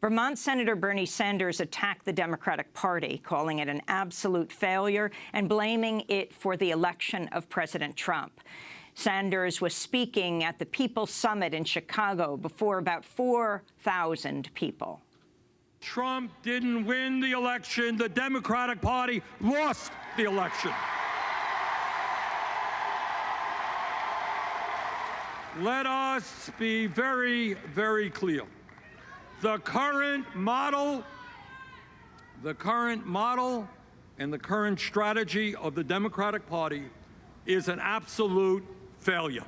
Vermont Senator Bernie Sanders attacked the Democratic Party, calling it an absolute failure and blaming it for the election of President Trump. Sanders was speaking at the People's Summit in Chicago before about 4,000 people. Trump didn't win the election. The Democratic Party lost the election. Let us be very, very clear. The current model, the current model and the current strategy of the Democratic Party is an absolute failure.